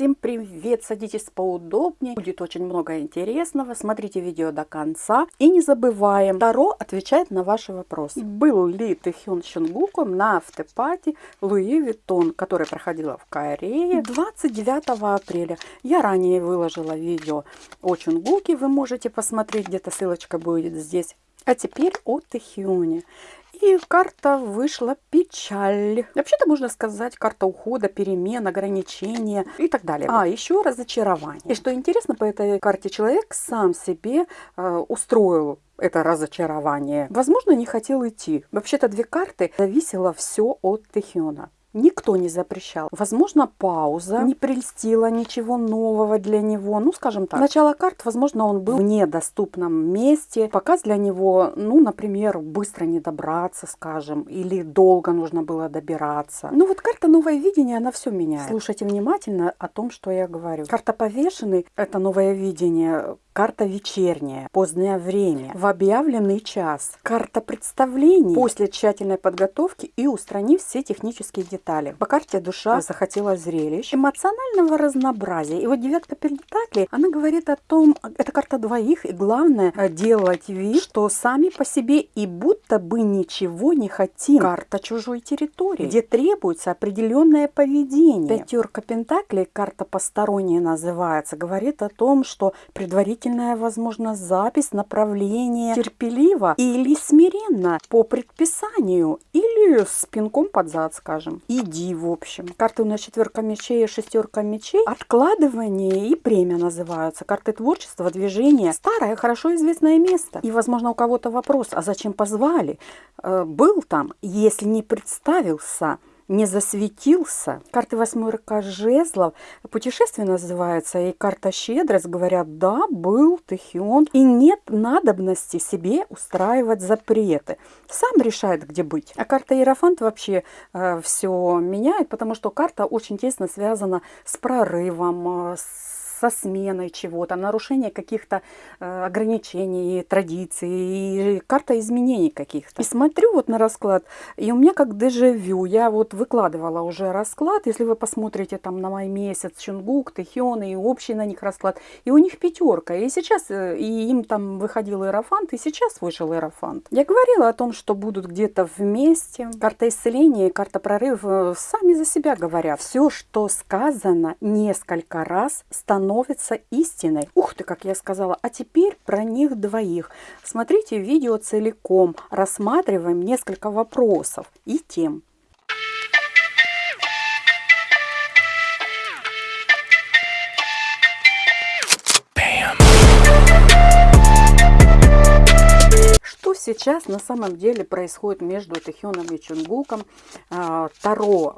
Всем привет! Садитесь поудобнее, будет очень много интересного. Смотрите видео до конца. И не забываем, Таро отвечает на ваши вопросы. Был ли Тэхён с Чунгуком на afterparty Louis Vuitton, которая проходила в Корее 29 апреля. Я ранее выложила видео о Чунгуке, вы можете посмотреть, где-то ссылочка будет здесь. А теперь о Тэхёне. И карта вышла печаль. Вообще-то можно сказать карта ухода, перемен, ограничения и так далее. А, еще разочарование. И что интересно, по этой карте человек сам себе э, устроил это разочарование. Возможно, не хотел идти. Вообще-то две карты зависело все от Тэхиона. Никто не запрещал. Возможно, пауза не прельстила ничего нового для него. Ну, скажем так. Начало карт, возможно, он был в недоступном месте. Показ для него, ну, например, быстро не добраться, скажем, или долго нужно было добираться. Ну, вот карта новое видение, она все меняет. Слушайте внимательно о том, что я говорю. Карта повешенный – это новое видение Карта вечерняя, позднее время, в объявленный час. Карта представлений после тщательной подготовки и устранив все технические детали. По карте душа захотела зрелищ, эмоционального разнообразия. И вот девятка пентаклей, она говорит о том, это карта двоих, и главное делать вид, что сами по себе и будто бы ничего не хотим. Карта чужой территории, где требуется определенное поведение. Пятерка пентаклей, карта посторонняя называется, говорит о том, что предварительно предварительная, возможно, запись направления терпеливо или смиренно по предписанию или с пинком под зад, скажем. Иди, в общем. Карты у нас четверка мечей и шестерка мечей. Откладывание и премия называются. Карты творчества, движения. Старое, хорошо известное место. И, возможно, у кого-то вопрос, а зачем позвали? Э, был там, если не представился, не засветился. Карты восьмерка жезлов. Путешествие называется. И карта щедрость. Говорят, да, был Тэхион. И нет надобности себе устраивать запреты. Сам решает, где быть. А карта Иерофант вообще э, все меняет, потому что карта очень тесно связана с прорывом, э, с со сменой чего-то, нарушение каких-то э, ограничений, традиций, карта изменений каких-то. И смотрю вот на расклад, и у меня как дежавю. Я вот выкладывала уже расклад, если вы посмотрите там на май месяц, Чунгук, Тэхион и общий на них расклад, и у них пятерка. И сейчас, э, и им там выходил Иерофант, и сейчас вышел Иерофант. Я говорила о том, что будут где-то вместе. Карта исцеления карта прорыва сами за себя говорят. Все, что сказано несколько раз, становится становится истиной. Ух ты, как я сказала. А теперь про них двоих. Смотрите видео целиком. Рассматриваем несколько вопросов и тем. Сейчас на самом деле происходит между Тэхёном и Чунгуком? А, Таро,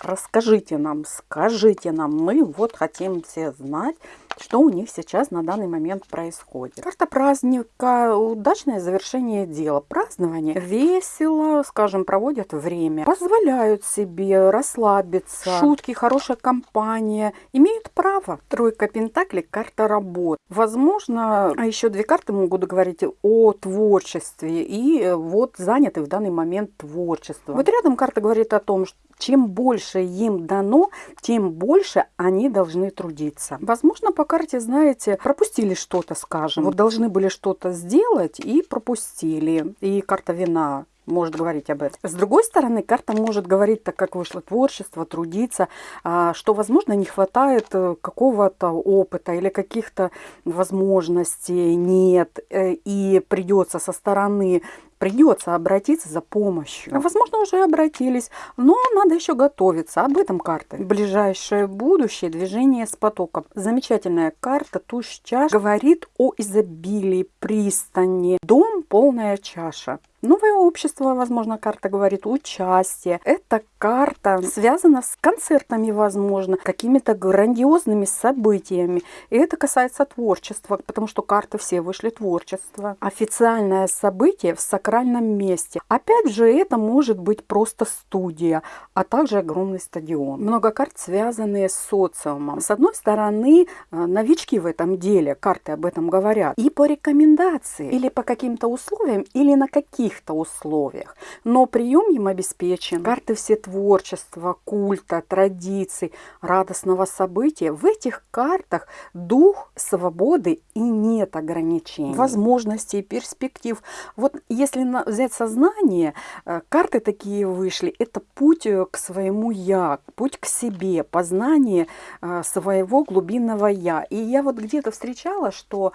расскажите нам, скажите нам, мы вот хотим все знать, что у них сейчас на данный момент происходит. Карта праздника, удачное завершение дела, празднование, весело, скажем, проводят время, позволяют себе расслабиться, шутки, хорошая компания, имеют право. Тройка пентаклей, карта работы. Возможно, а еще две карты могут говорить о творчестве и вот заняты в данный момент творчеством. Вот рядом карта говорит о том, что чем больше им дано, тем больше они должны трудиться. Возможно, по карте, знаете, пропустили что-то, скажем. Вот должны были что-то сделать и пропустили. И карта вина может говорить об этом. С другой стороны, карта может говорить, так как вышло творчество, трудиться, а, что, возможно, не хватает э, какого-то опыта или каких-то возможностей нет, э, и придется со стороны придется обратиться за помощью. Возможно, уже обратились, но надо еще готовиться. Об этом карта. Ближайшее будущее, движение с потоком. Замечательная карта, туз чаш, говорит о изобилии, пристани. Дом, полная чаша. Новое общество, возможно, карта говорит, участие. Эта карта связана с концертами, возможно, какими-то грандиозными событиями. И это касается творчества, потому что карты все вышли творчество. Официальное событие в сакральном месте. Опять же, это может быть просто студия, а также огромный стадион. Много карт, связанные с социумом. С одной стороны, э, новички в этом деле, карты об этом говорят. И по рекомендации, или по каким-то условиям, или на каких каких-то условиях, но прием им обеспечен. Карты все творчества, культа, традиций, радостного события. В этих картах дух свободы и нет ограничений, возможностей, перспектив. Вот если взять сознание, э, карты такие вышли, это путь э, к своему я, путь к себе, познание э, своего глубинного я. И я вот где-то встречала, что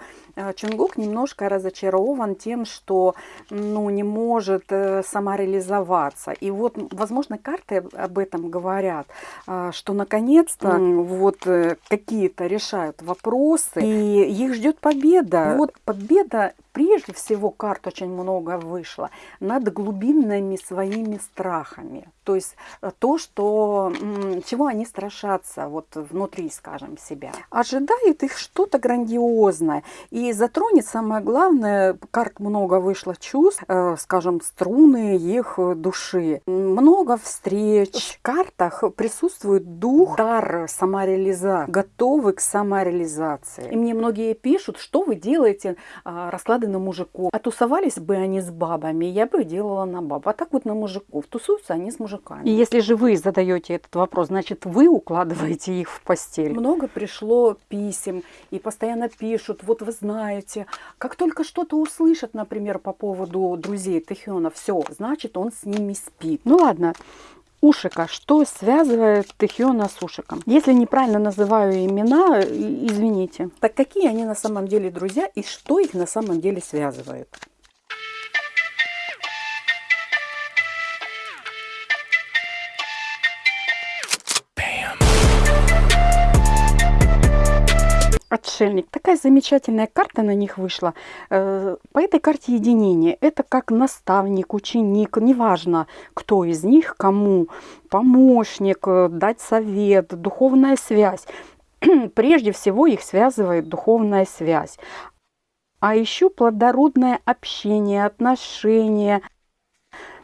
Чунгук немножко разочарован тем, что ну, не может самореализоваться. И вот, возможно, карты об этом говорят, что наконец-то вот какие-то решают вопросы, и их ждет победа. Вот победа прежде всего карт очень много вышло над глубинными своими страхами. То есть э, то, что, чего они страшатся вот внутри, скажем, себя. Ожидает их что-то грандиозное. И затронет самое главное, карт много вышло чувств, э, скажем, струны их души. Много встреч. В картах присутствует дух, дар самореализации, готовый к самореализации. И мне многие пишут, что вы делаете, а, расклады на мужиков. А тусовались бы они с бабами, я бы делала на баб. А так вот на мужиков. Тусуются они с мужиками. И если же вы задаете этот вопрос, значит вы укладываете их в постель. Много пришло писем и постоянно пишут, вот вы знаете, как только что-то услышат, например, по поводу друзей Тэхёна, все, значит он с ними спит. Ну ладно, Ушика. Что связывает Тэхиона с Ушиком? Если неправильно называю имена, извините. Так какие они на самом деле друзья и что их на самом деле связывает? Отшельник. Такая замечательная карта на них вышла. Э, по этой карте единение. Это как наставник, ученик, неважно, кто из них, кому. Помощник, э, дать совет, духовная связь. Прежде всего их связывает духовная связь. А еще плодородное общение, отношения –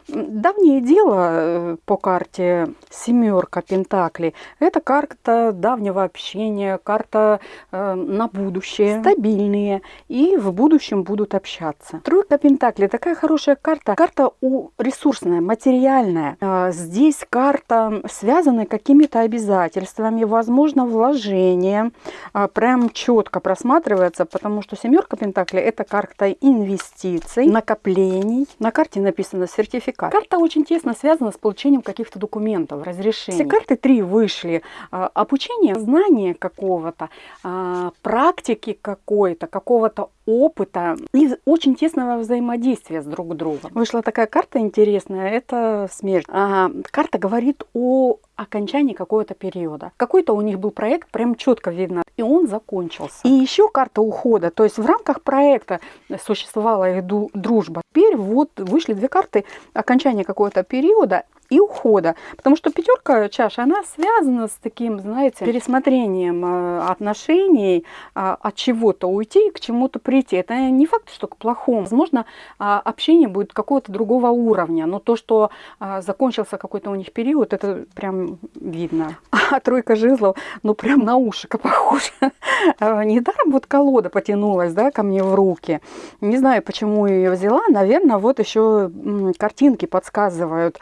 Давнее дело э, по карте семерка Пентакли. Это карта давнего общения, карта э, на будущее, стабильные и в будущем будут общаться. Тройка Пентакли такая хорошая карта, карта у ресурсная, материальная. Э, здесь карта связана какими-то обязательствами, возможно вложения, э, прям четко просматривается, потому что семерка Пентакли это карта инвестиций, накоплений. На карте написано сертификат карт. Карта очень тесно связана с получением каких-то документов, разрешений. Все карты три вышли. А, обучение, знание какого-то, а, практики какой-то, какого-то опыта и очень тесного взаимодействия с друг другом. Вышла такая карта интересная, это смерть. А, карта говорит о окончании какого-то периода. Какой-то у них был проект, прям четко видно, и он закончился. И еще карта ухода, то есть в рамках проекта существовала их дружба. Теперь вот вышли две карты окончания какого-то периода и ухода. Потому что пятерка чаш, она связана с таким, знаете, пересмотрением э, отношений, а, от чего-то уйти, к чему-то прийти. Это не факт, что к плохому. Возможно, а, общение будет какого-то другого уровня, но то, что а, закончился какой-то у них период, это прям видно. А тройка жезлов, ну прям на ушико похоже. Недаром вот колода потянулась, да, ко мне в руки. Не знаю, почему ее взяла. Наверное, вот еще картинки подсказывают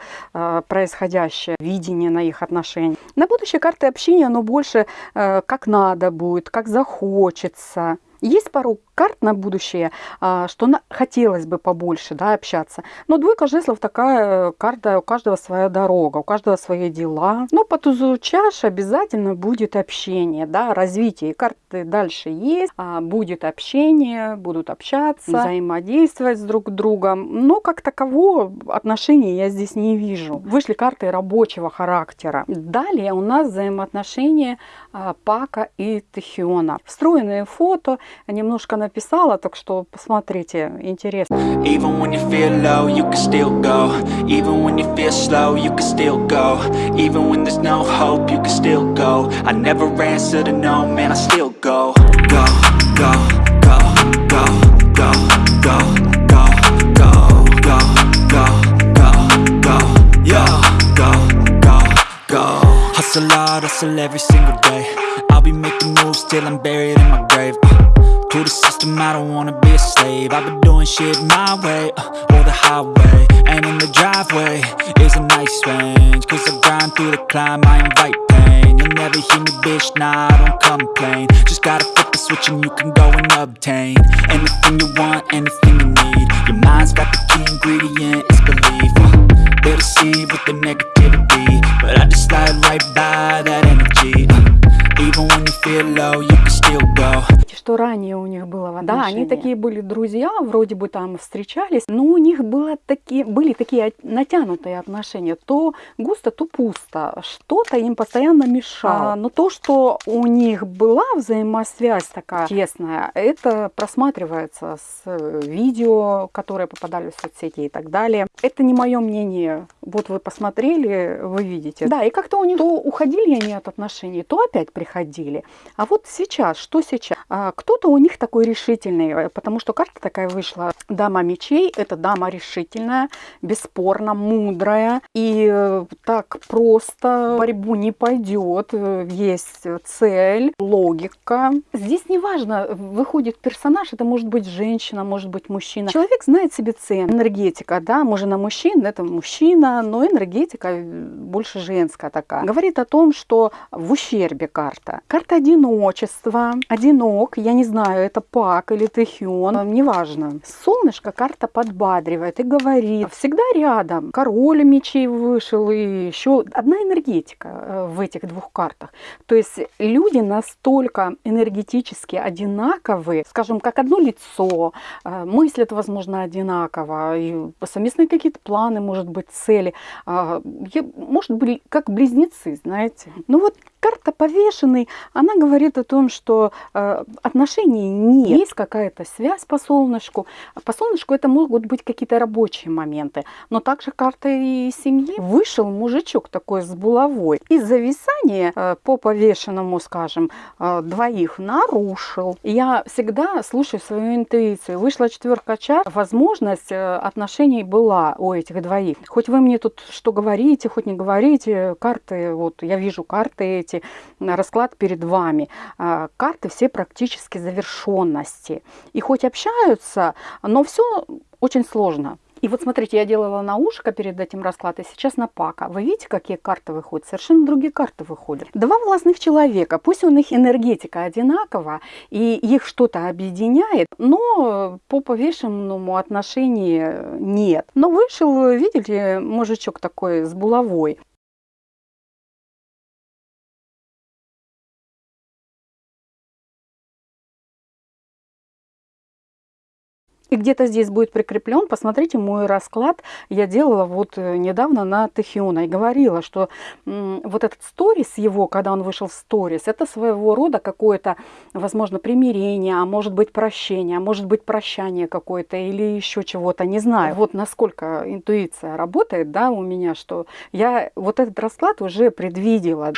происходящее, видение на их отношения. На будущее карты общения, оно больше э, как надо будет, как захочется. Есть пару карт на будущее, а, что на, хотелось бы побольше да, общаться. Но двойка жезлов такая карта, у каждого своя дорога, у каждого свои дела. Но по тузу чаш обязательно будет общение, да, развитие. карты дальше есть, а, будет общение, будут общаться, взаимодействовать с друг другом. Но как такового отношений я здесь не вижу. Вышли карты рабочего характера. Далее у нас взаимоотношения а, Пака и Тахиона. Встроенные фото, немножко написала, так что посмотрите, интересно. Even when you feel low, you can still go. Even when you feel slow, you can still go. Even when there's no hope, you can still go. I never answer to no, man, I still go. Go, go, go, go, go, go, go, go, go, go, go, go, yo, go, go, go. Hustle hard, hustle every single day. I'll be making moves till I'm buried in my grave. Uh. To the system, I don't wanna be a slave. I've been doing shit my way, uh, or the highway. And in the driveway is a nice range Cause I grind through the climb, I invite pain. You'll never hear me, bitch, nah, I don't complain. Just gotta flip the switch and you can go and obtain Anything you want, anything you need. Your mind's got the key ingredient, it's belief. Uh, They deceive with the negativity But I just slide right by that energy. Uh, Even when you feel low, you can still go что ранее у них было в Да, они такие были друзья, вроде бы там встречались, но у них было такие, были такие натянутые отношения. То густо, то пусто. Что-то им постоянно мешало. А, но то, что у них была взаимосвязь такая тесная, это просматривается с э, видео, которые попадали в соцсети и так далее. Это не мое мнение. Вот вы посмотрели, вы видите. Да, и как-то у них то уходили они от отношений, то опять приходили. А вот сейчас, что сейчас? А, кто-то у них такой решительный, э, потому что карта такая вышла. Дама мечей – это дама решительная, бесспорно мудрая. И э, так просто борьбу не пойдет. Э, есть цель, логика. Здесь не важно, выходит персонаж, это может быть женщина, может быть мужчина. Человек знает себе цену. Энергетика, да, можно на мужчин, это мужчина, но энергетика больше женская такая. Говорит о том, что в ущербе карта. Карта одиночества, одинок, я не знаю, это Пак или Тэхион, неважно. Солнышко карта подбадривает и говорит, всегда рядом. Король мечей вышел и еще одна энергетика э, в этих двух картах. То есть люди настолько энергетически одинаковые, скажем, как одно лицо, э, мыслят, возможно, одинаково, и совместные какие-то планы, может быть, цели. А, может быть, как близнецы, знаете. Ну вот карта повешенный, она говорит о том, что э, отношений нет. Есть какая-то связь по солнышку. По солнышку это могут быть какие-то рабочие моменты. Но также карта и семьи. Вышел мужичок такой с булавой. И зависание э, по повешенному, скажем, э, двоих нарушил. Я всегда слушаю свою интуицию. Вышла четверка чар. Возможность э, отношений была у этих двоих. Хоть вы мне тут что говорите, хоть не говорите, карты, вот я вижу карты эти, видите расклад перед вами. А, карты все практически завершенности. И хоть общаются, но все очень сложно. И вот смотрите, я делала на ушко перед этим раскладом, сейчас на пака. Вы видите, какие карты выходят? Совершенно другие карты выходят. Два властных человека, пусть у них энергетика одинакова, и их что-то объединяет, но по повешенному отношению нет. Но вышел, видите, мужичок такой с булавой. И где-то здесь будет прикреплен, посмотрите мой расклад, я делала вот э, недавно на Тахиона и говорила, что вот этот сторис его, когда он вышел в сторис, это своего рода какое-то, возможно, примирение, а может быть прощение, а может быть прощание какое-то или еще чего-то, не знаю. Вот насколько интуиция работает, да, у меня, что я вот этот расклад уже предвидела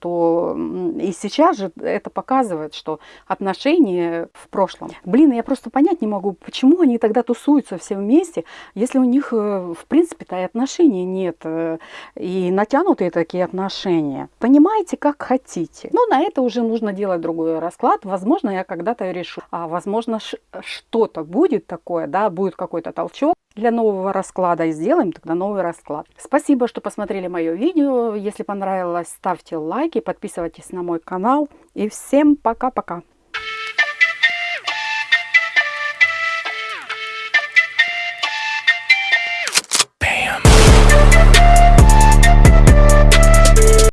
что и сейчас же это показывает, что отношения в прошлом. Блин, я просто понять не могу, почему они тогда тусуются все вместе, если у них, э, в принципе-то, и отношений нет, э, и натянутые такие отношения. Понимаете, как хотите. Но на это уже нужно делать другой расклад. Возможно, я когда-то решу. А возможно, что-то будет такое, да, будет какой-то толчок для нового расклада и сделаем тогда новый расклад. Спасибо, что посмотрели мое видео. Если понравилось, ставьте лайки, подписывайтесь на мой канал. И всем пока-пока.